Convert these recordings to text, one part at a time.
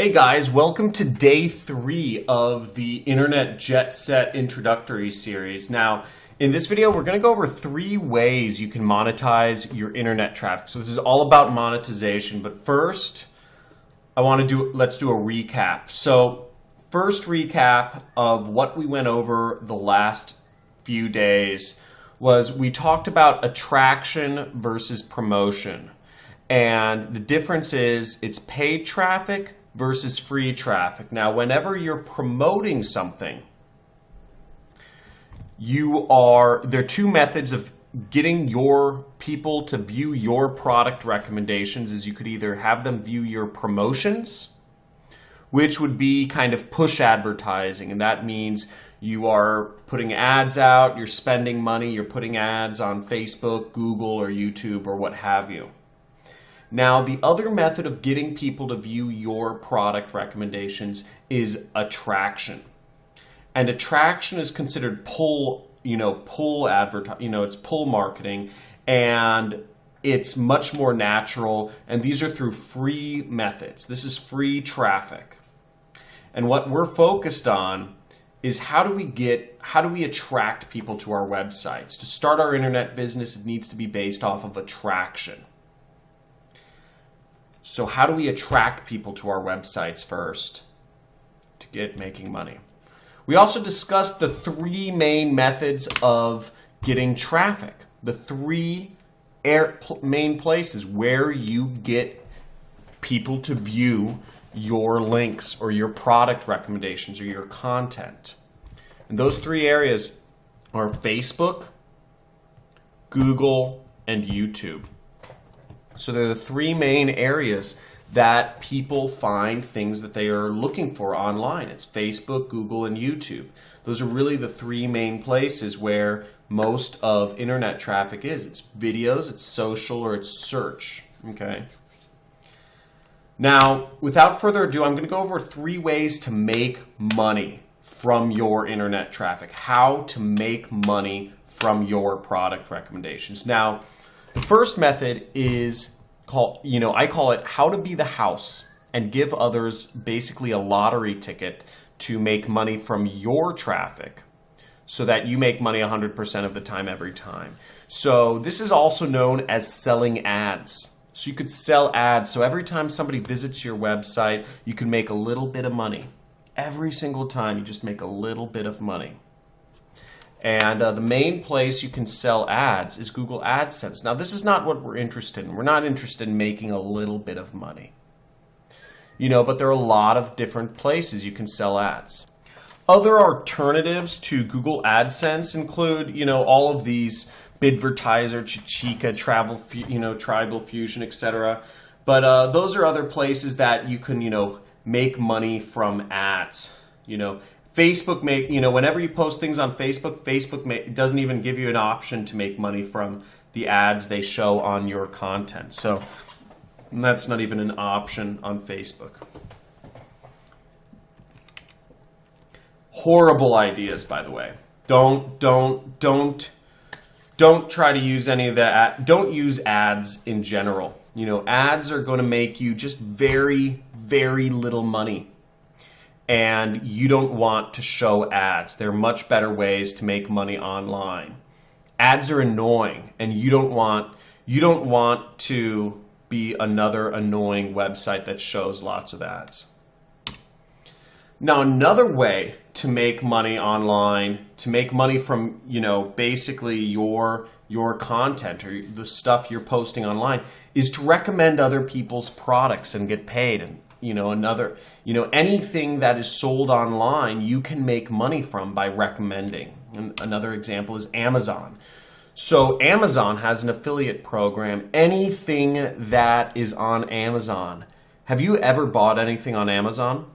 Hey guys, welcome to day three of the Internet Jet Set introductory series. Now, in this video, we're going to go over three ways you can monetize your internet traffic. So this is all about monetization, but first, I want to do, let's do a recap. So first recap of what we went over the last few days was we talked about attraction versus promotion. And the difference is it's paid traffic versus free traffic. Now, whenever you're promoting something, you are, there are two methods of getting your people to view your product recommendations is you could either have them view your promotions, which would be kind of push advertising. And that means you are putting ads out, you're spending money, you're putting ads on Facebook, Google, or YouTube, or what have you. Now, the other method of getting people to view your product recommendations is attraction. And attraction is considered pull, you know, pull advertising, you know, it's pull marketing and it's much more natural and these are through free methods. This is free traffic. And what we're focused on is how do we get how do we attract people to our websites? To start our internet business, it needs to be based off of attraction. So how do we attract people to our websites first to get making money? We also discussed the three main methods of getting traffic. The three main places where you get people to view your links or your product recommendations or your content. And those three areas are Facebook, Google, and YouTube. So they're the three main areas that people find things that they are looking for online. It's Facebook, Google, and YouTube. Those are really the three main places where most of internet traffic is. It's videos, it's social, or it's search. Okay. Now, without further ado, I'm going to go over three ways to make money from your internet traffic. How to make money from your product recommendations. Now, the first method is called, you know, I call it how to be the house and give others basically a lottery ticket to make money from your traffic so that you make money 100% of the time every time. So this is also known as selling ads. So you could sell ads. So every time somebody visits your website, you can make a little bit of money. Every single time you just make a little bit of money. And uh, the main place you can sell ads is Google AdSense. Now, this is not what we're interested in. We're not interested in making a little bit of money. You know, but there are a lot of different places you can sell ads. Other alternatives to Google AdSense include, you know, all of these Bidvertiser, Chitika, Travel, you know, Tribal Fusion, etc. But uh, those are other places that you can, you know, make money from ads. You know, Facebook make you know whenever you post things on Facebook, Facebook may, doesn't even give you an option to make money from the ads they show on your content. So that's not even an option on Facebook. Horrible ideas, by the way. Don't don't don't don't try to use any of that. Don't use ads in general. You know, ads are going to make you just very very little money and you don't want to show ads. There are much better ways to make money online. Ads are annoying and you don't want you don't want to be another annoying website that shows lots of ads. Now another way to make money online, to make money from, you know, basically your your content or the stuff you're posting online is to recommend other people's products and get paid and you know another you know anything that is sold online you can make money from by recommending. And another example is amazon. So amazon has an affiliate program. Anything that is on amazon. Have you ever bought anything on amazon?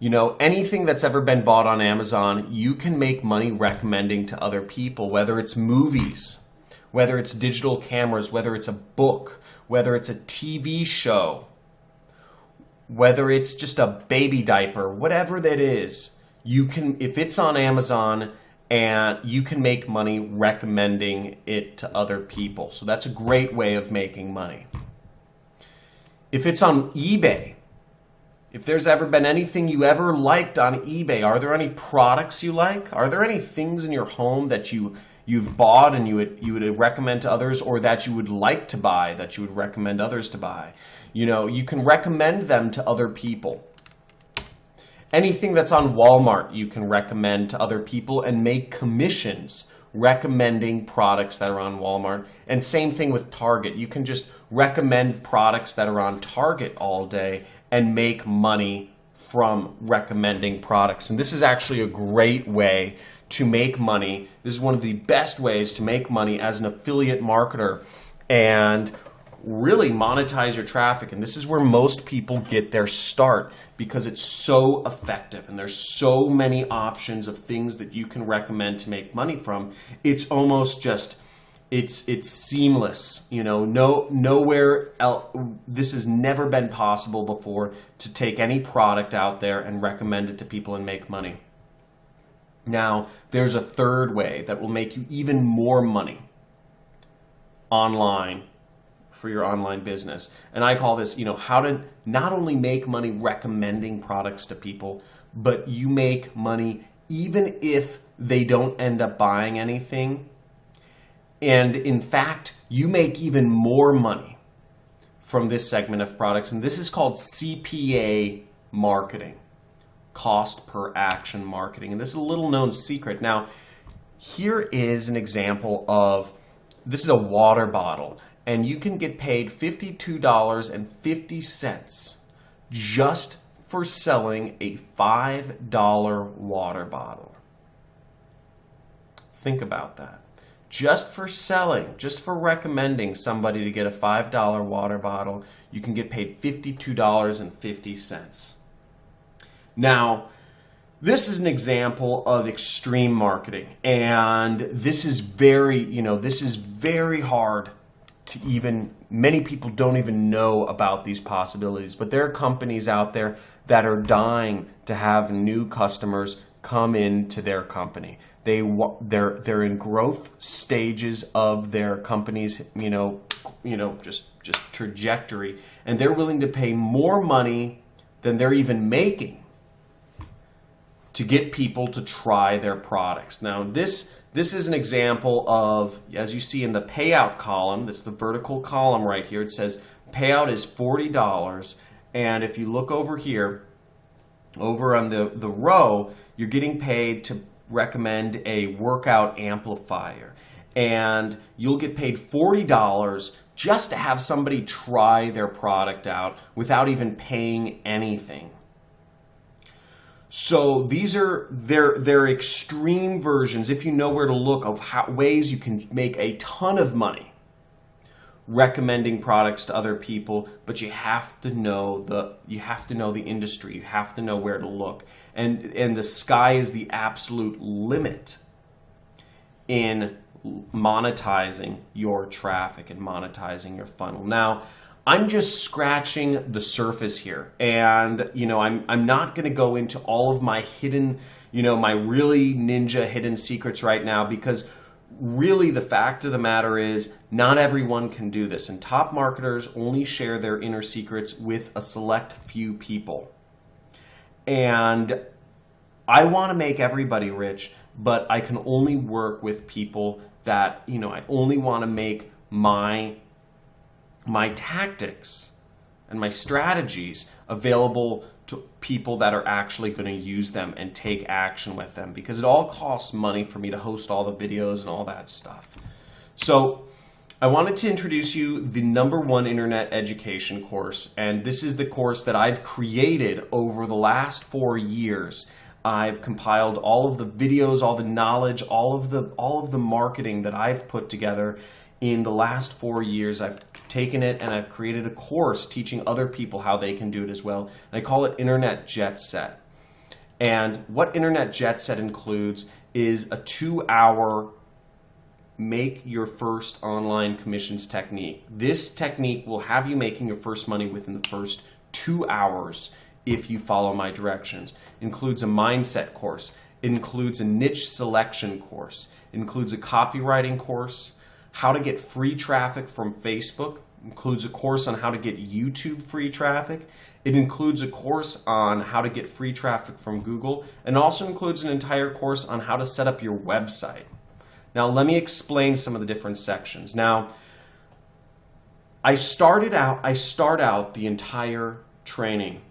You know anything that's ever been bought on amazon you can make money recommending to other people whether it's movies whether it's digital cameras whether it's a book whether it's a tv show whether it's just a baby diaper, whatever that is, you can if it's on Amazon and you can make money recommending it to other people. So that's a great way of making money. If it's on eBay, if there's ever been anything you ever liked on eBay, are there any products you like? Are there any things in your home that you you've bought and you would you would recommend to others or that you would like to buy that you would recommend others to buy? You know, you can recommend them to other people. Anything that's on Walmart, you can recommend to other people and make commissions recommending products that are on Walmart. And same thing with Target. You can just recommend products that are on Target all day and make money from recommending products. And this is actually a great way to make money. This is one of the best ways to make money as an affiliate marketer and really monetize your traffic. And this is where most people get their start because it's so effective and there's so many options of things that you can recommend to make money from. It's almost just it's it's seamless you know no nowhere else this has never been possible before to take any product out there and recommend it to people and make money now there's a third way that will make you even more money online for your online business. And i call this you know how to not only make money recommending products to people but you make money even if they don't end up buying anything. And in fact, you make even more money from this segment of products. And this is called CPA marketing, cost per action marketing. And this is a little known secret. Now, here is an example of this is a water bottle, and you can get paid $52.50 just for selling a $5 water bottle. Think about that just for selling, just for recommending somebody to get a $5 water bottle, you can get paid $52.50. Now, this is an example of extreme marketing and this is very, you know, this is very hard to even many people don't even know about these possibilities, but there are companies out there that are dying to have new customers come into their company. They they're they're in growth stages of their company's you know you know just just trajectory, and they're willing to pay more money than they're even making to get people to try their products. Now this this is an example of as you see in the payout column. That's the vertical column right here. It says payout is forty dollars, and if you look over here over on the, the row, you're getting paid to recommend a workout amplifier. And you'll get paid $40 just to have somebody try their product out without even paying anything. So these are their their extreme versions, if you know where to look, of how, ways you can make a ton of money recommending products to other people, but you have to know the you have to know the industry. You have to know where to look. And and the sky is the absolute limit in monetizing your traffic and monetizing your funnel. Now, I'm just scratching the surface here. And, you know, I'm, I'm not going to go into all of my hidden, you know, my really ninja hidden secrets right now because really the fact of the matter is not everyone can do this and top marketers only share their inner secrets with a select few people and i want to make everybody rich but i can only work with people that you know i only want to make my my tactics and my strategies available to people that are actually going to use them and take action with them because it all costs money for me to host all the videos and all that stuff. So I wanted to introduce you the number one internet education course and this is the course that I've created over the last four years. I've compiled all of the videos, all the knowledge, all of the all of the marketing that I've put together in the last four years. I've taken it and I've created a course teaching other people how they can do it as well. And I call it Internet Jet Set. And what Internet Jet Set includes is a two hour make your first online commissions technique. This technique will have you making your first money within the first two hours if you follow my directions. Includes a mindset course. Includes a niche selection course. Includes a copywriting course, how to get free traffic from Facebook, includes a course on how to get YouTube free traffic. It includes a course on how to get free traffic from Google and also includes an entire course on how to set up your website. Now, let me explain some of the different sections. Now, I started out, I start out the entire training.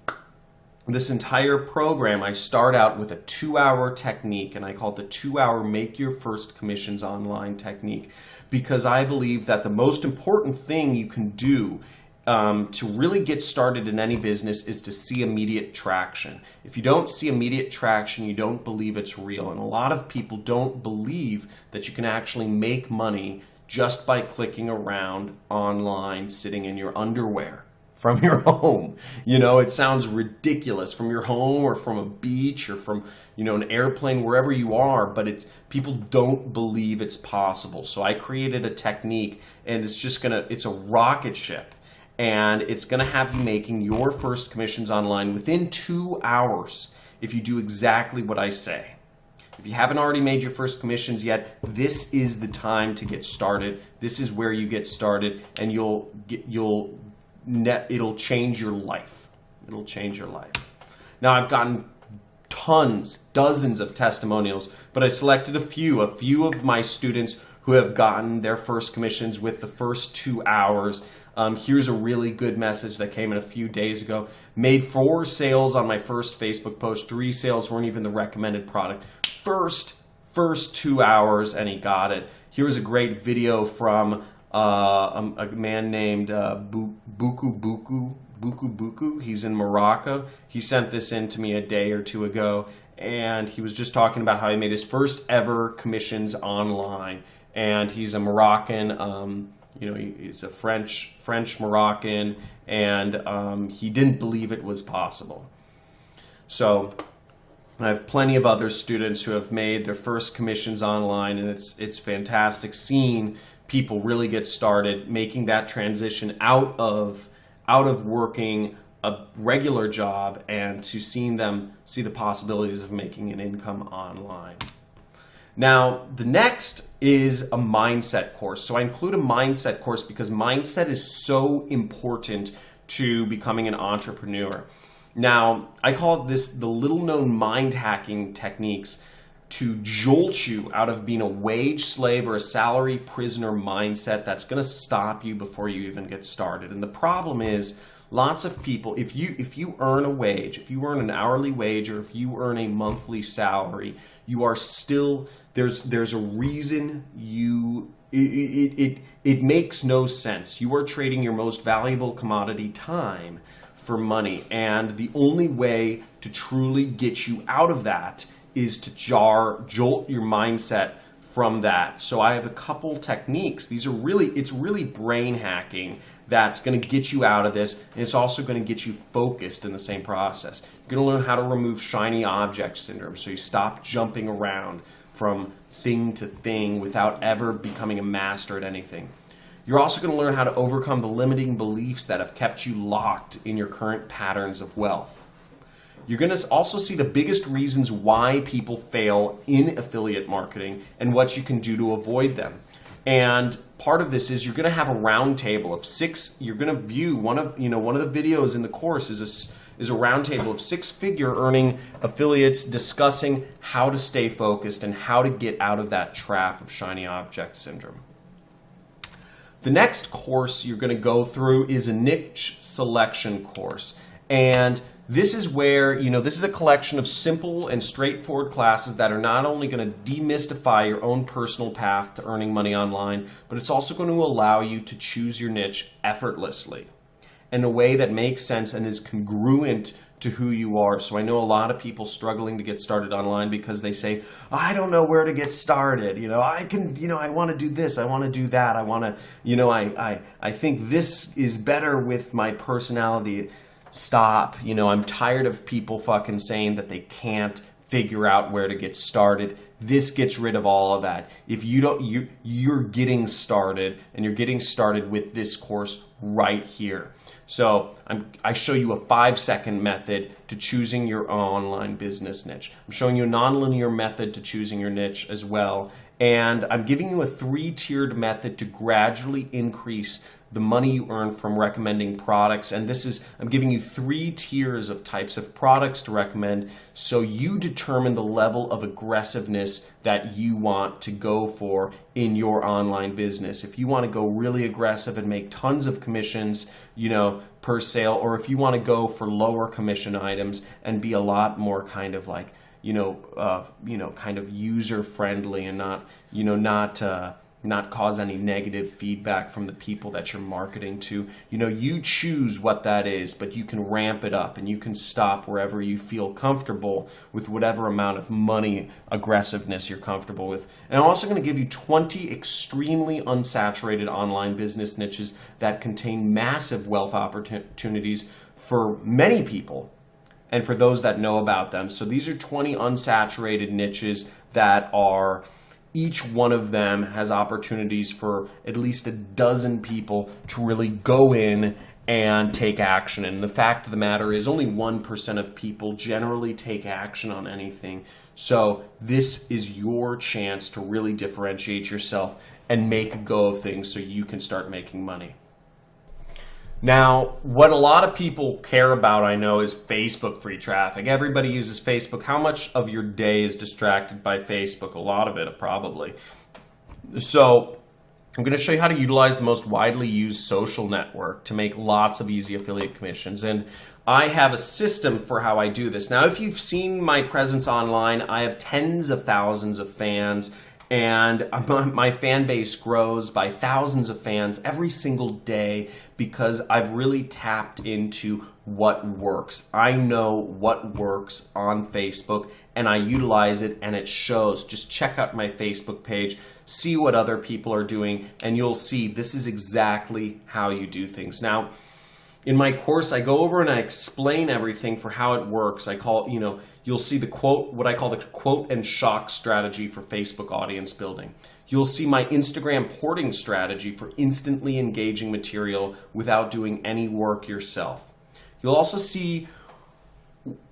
This entire program, I start out with a two hour technique and I call it the two hour make your first commissions online technique because I believe that the most important thing you can do um, to really get started in any business is to see immediate traction. If you don't see immediate traction, you don't believe it's real. And a lot of people don't believe that you can actually make money just by clicking around online sitting in your underwear from your home. You know, it sounds ridiculous from your home or from a beach or from, you know, an airplane, wherever you are, but it's people don't believe it's possible. So I created a technique and it's just gonna, it's a rocket ship and it's to have you making your first commissions online within two hours if you do exactly what I say. If you haven't already made your first commissions yet, this is the time to get started. This is where you get started, and you'll get you'll net it'll change your life. It'll change your life. Now I've gotten tons, dozens of testimonials, but I selected a few, a few of my students who have gotten their first commissions with the first two hours. Um, here's a really good message that came in a few days ago. Made four sales on my first Facebook post. Three sales weren't even the recommended product. First, first two hours, and he got it. Here's a great video from uh, a, a, man named uh, Buku Buku. Buku Buku. He's in Morocco. He sent this in to me a day or two ago, and he was just talking about how he made his first ever commissions online and he's a Moroccan. Um, you know, he, he's a French French Moroccan, and um, he didn't believe it was possible. So I have plenty of other students who have made their first commissions online, and it's it's fantastic seeing people really get started making that transition out of out of working a regular job and to seeing them see the possibilities of making an income online. Now, the next is a mindset course. So I include a mindset course because mindset is so important to becoming an entrepreneur. Now, I call this the little known mind hacking techniques to jolt you out of being a wage slave or a salary prisoner mindset that's going to stop you before you even get started. And the problem is lots of people if you if you earn a wage if you earn an hourly wage or if you earn a monthly salary you are still there's there's a reason you it, it, it, it makes no sense you are trading your most valuable commodity time for money and the only way to truly get you out of that is to jar jolt your mindset from that. So I have a couple techniques. These are really, it's really brain hacking that's going to get you out of this. And it's also going to get you focused in the same process. You're going to learn how to remove shiny object syndrome. So you stop jumping around from thing to thing without ever becoming a master at anything. You're also going to learn how to overcome the limiting beliefs that have kept you locked in your current patterns of wealth. You're going to also see the biggest reasons why people fail in affiliate marketing and what you can do to avoid them. And part of this is you're going to have a roundtable of six. You're going to view one of you know one of the videos in the course is a is a roundtable of six-figure earning affiliates discussing how to stay focused and how to get out of that trap of shiny object syndrome. The next course you're going to go through is a niche selection course. And this is where, you know, this is a collection of simple and straightforward classes that are not only going to demystify your own personal path to earning money online, but it's also going to allow you to choose your niche effortlessly in a way that makes sense and is congruent to who you are. So I know a lot of people struggling to get started online because they say, I don't know where to get started. You know, I can, you know, I want to do this, I want to do that, I want to, you know, I, I, I think this is better with my personality stop. You know, I'm tired of people fucking saying that they can't figure out where to get started. This gets rid of all of that. If you don't, you, you're getting started and you're getting started with this course right here. So I'm, I show you a five second method to choosing your online business niche. I'm showing you a nonlinear method to choosing your niche as well. And I'm giving you a three tiered method to gradually increase the money you earn from recommending products. And this is, I'm giving you three tiers of types of products to recommend so you determine the level of aggressiveness that you want to go for in your online business. If you want to go really aggressive and make tons of commissions, you know, per sale, or if you want to go for lower commission items and be a lot more kind of like, you know, uh, you know, kind of user friendly and not, you know, not, uh, not cause any negative feedback from the people that you're marketing to. You know, you choose what that is, but you can ramp it up and you can stop wherever you feel comfortable with whatever amount of money aggressiveness you're comfortable with. And I'm also going to give you 20 extremely unsaturated online business niches that contain massive wealth opportunities for many people and for those that know about them. So these are 20 unsaturated niches that are each one of them has opportunities for at least a dozen people to really go in and take action. And the fact of the matter is, only 1% of people generally take action on anything. So, this is your chance to really differentiate yourself and make a go of things so you can start making money. Now, what a lot of people care about, I know, is Facebook free traffic. Everybody uses Facebook. How much of your day is distracted by Facebook? A lot of it, probably. So, I'm going to show you how to utilize the most widely used social network to make lots of easy affiliate commissions. And I have a system for how I do this. Now, if you've seen my presence online, I have tens of thousands of fans and my fan base grows by thousands of fans every single day because I've really tapped into what works. I know what works on Facebook and I utilize it and it shows. Just check out my Facebook page, see what other people are doing, and you'll see this is exactly how you do things. Now, in my course, I go over and I explain everything for how it works. I call, you know, you'll see the quote, what I call the quote and shock strategy for Facebook audience building. You'll see my Instagram porting strategy for instantly engaging material without doing any work yourself. You'll also see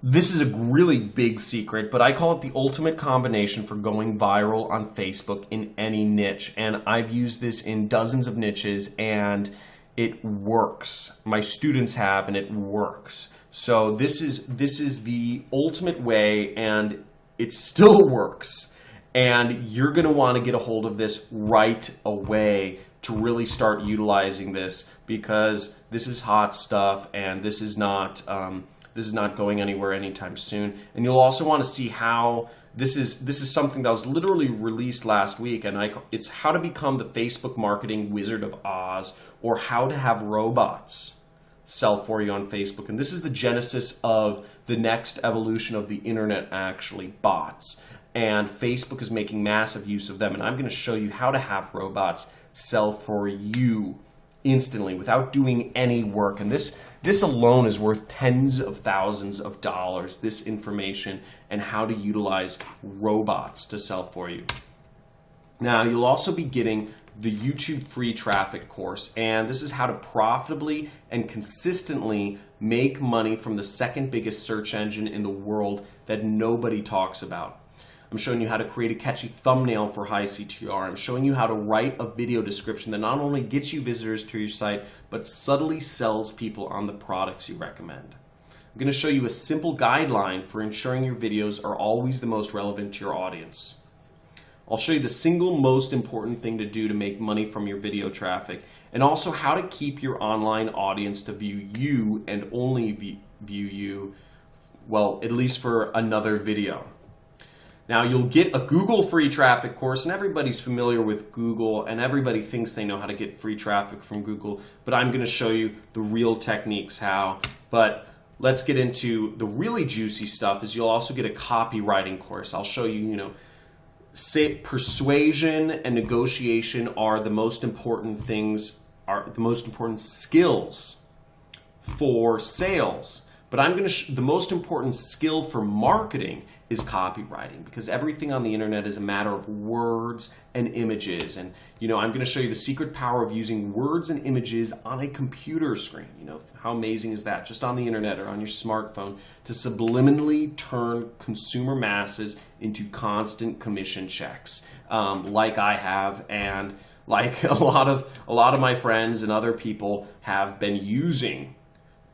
this is a really big secret, but I call it the ultimate combination for going viral on Facebook in any niche. And I've used this in dozens of niches and it works. My students have, and it works. So this is this is the ultimate way, and it still works. And you're going to want to get a hold of this right away to really start utilizing this because this is hot stuff, and this is not um, this is not going anywhere anytime soon. And you'll also want to see how this is this is something that was literally released last week, and I, it's how to become the Facebook marketing Wizard of Oz, or how to have robots sell for you on Facebook. And this is the genesis of the next evolution of the internet, actually bots. And Facebook is making massive use of them. And I'm going to show you how to have robots sell for you instantly without doing any work. And this, this alone is worth tens of thousands of dollars, this information and how to utilize robots to sell for you. Now, you'll also be getting the YouTube free traffic course, and this is how to profitably and consistently make money from the second biggest search engine in the world that nobody talks about. I'm showing you how to create a catchy thumbnail for high CTR. I'm showing you how to write a video description that not only gets you visitors to your site, but subtly sells people on the products you recommend. I'm going to show you a simple guideline for ensuring your videos are always the most relevant to your audience. I'll show you the single most important thing to do to make money from your video traffic and also how to keep your online audience to view you and only view you, well, at least for another video. Now you'll get a Google free traffic course and everybody's familiar with Google and everybody thinks they know how to get free traffic from Google, but I'm gonna show you the real techniques how. But let's get into the really juicy stuff is you'll also get a copywriting course. I'll show you, you know, persuasion and negotiation are the most important things, are the most important skills for sales But I'm going to, the most important skill for marketing is copywriting because everything on the internet is a matter of words and images. And, you know, I'm going to show you the secret power of using words and images on a computer screen. You know, how amazing is that? Just on the internet or on your smartphone to subliminally turn consumer masses into constant commission checks, um, like I have. And, like a lot of a lot of my friends and other people have been using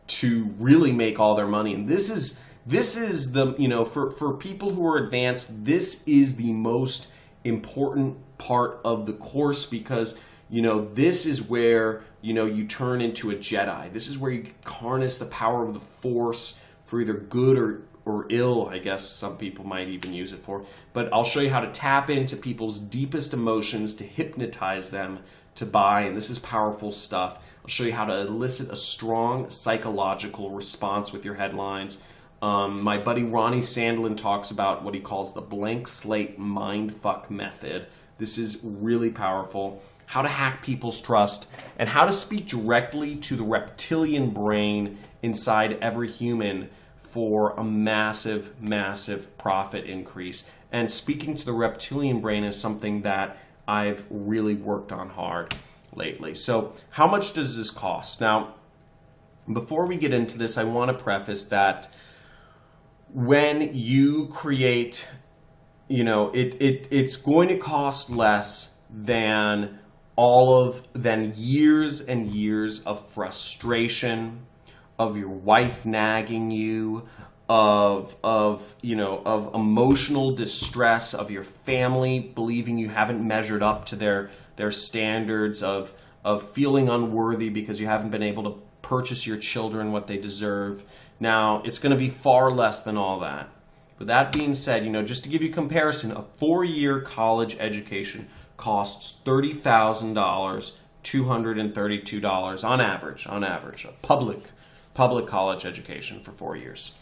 to really make all their money. And this is this is the you know for for people who are advanced, this is the most important part of the course because you know this is where you know you turn into a Jedi. This is where you harness the power of the Force for either good or or ill, I guess some people might even use it for. But I'll show you how to tap into people's deepest emotions to hypnotize them to buy, and this is powerful stuff. I'll show you how to elicit a strong psychological response with your headlines. Um, my buddy Ronnie Sandlin talks about what he calls the blank slate mindfuck method. This is really powerful. How to hack people's trust and how to speak directly to the reptilian brain inside every human for a massive, massive profit increase. And speaking to the reptilian brain is something that I've really worked on hard lately. So how much does this cost? Now, before we get into this, I want to preface that when you create, you know, it, it it's going to cost less than all of than years and years of frustration, of your wife nagging you, of of you know of emotional distress of your family believing you haven't measured up to their their standards of of feeling unworthy because you haven't been able to purchase your children what they deserve. Now it's going to be far less than all that. But that being said you know just to give you comparison a four-year college education costs $30,000 $232 on average on average a public public college education for four years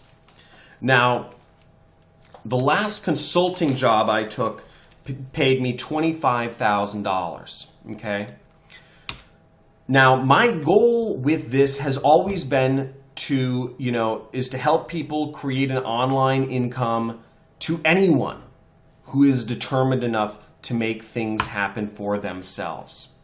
now, the last consulting job I took paid me $25,000, okay? Now, my goal with this has always been to, you know, is to help people create an online income to anyone who is determined enough to make things happen for themselves.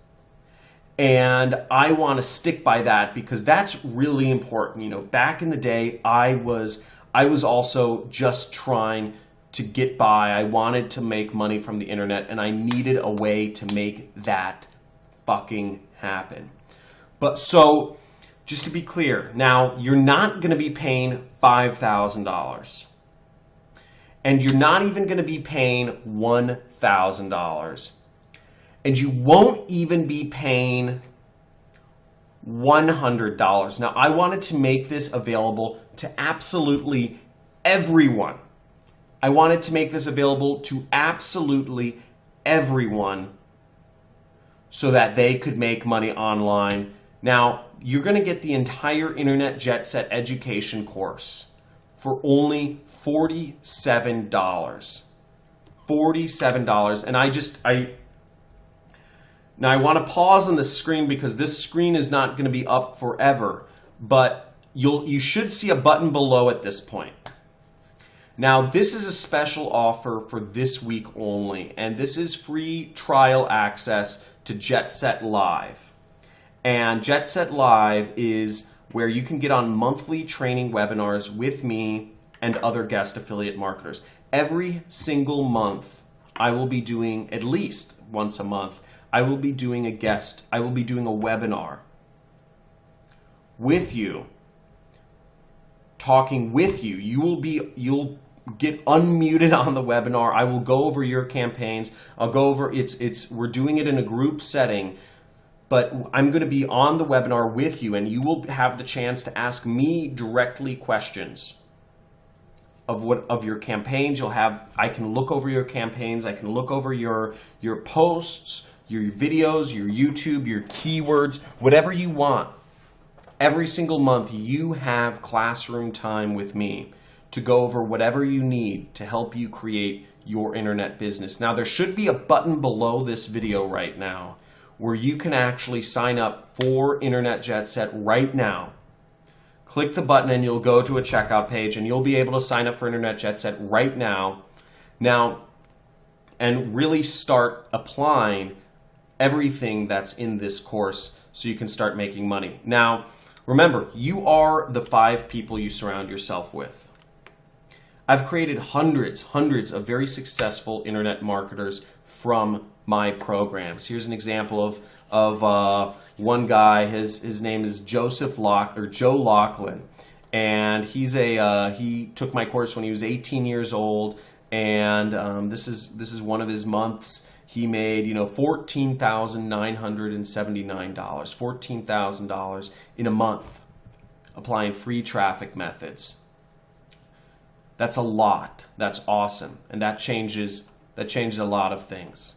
And I want to stick by that because that's really important. You know, back in the day, I was I was also just trying to get by. I wanted to make money from the internet and I needed a way to make that fucking happen. But so, just to be clear, now you're not going to be paying $5,000. And you're not even going to be paying $1,000. And you won't even be paying $100. Now, I wanted to make this available to absolutely everyone. I wanted to make this available to absolutely everyone so that they could make money online. Now, you're going to get the entire Internet Jet Set education course for only $47. $47. And I just, I, now I want to pause on the screen because this screen is not going to be up forever, but you'll you should see a button below at this point. Now this is a special offer for this week only, and this is free trial access to JetSet Live. And JetSet Live is where you can get on monthly training webinars with me and other guest affiliate marketers. Every single month, I will be doing at least once a month I will be doing a guest, I will be doing a webinar with you, talking with you. You will be, you'll get unmuted on the webinar. I will go over your campaigns. I'll go over, it's, it's, we're doing it in a group setting, but I'm going to be on the webinar with you and you will have the chance to ask me directly questions of what of your campaigns you'll have I can look over your campaigns I can look over your your posts your videos, your YouTube, your keywords, whatever you want. Every single month, you have classroom time with me to go over whatever you need to help you create your internet business. Now, there should be a button below this video right now where you can actually sign up for Internet Jet Set right now. click the button and you'll go to a checkout page and you'll be able to sign up for Internet Jet Set right now. Now, and really start applying everything that's in this course so you can start making money. Now, remember, you are the five people you surround yourself with. I've created hundreds, hundreds of very successful internet marketers from my programs. Here's an example of of uh, one guy. His his name is Joseph Lock or Joe Lachlan, and he's a uh, he took my course when he was 18 years old, and um, this is this is one of his months. He made you know fourteen thousand nine hundred and seventy nine dollars, fourteen thousand dollars in a month, applying free traffic methods. That's a lot. That's awesome, and that changes that changes a lot of things.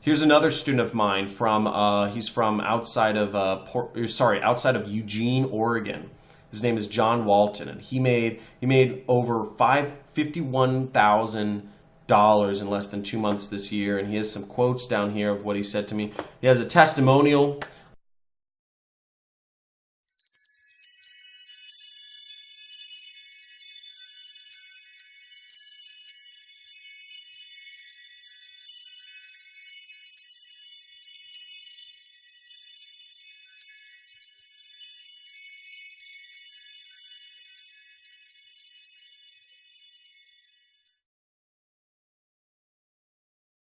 Here's another student of mine from uh, he's from outside of uh, Port, sorry outside of Eugene, Oregon. His name is John Walton, and he made he made over five fifty one thousand dollars in less than two months this year. And he has some quotes down here of what he said to me. He has a testimonial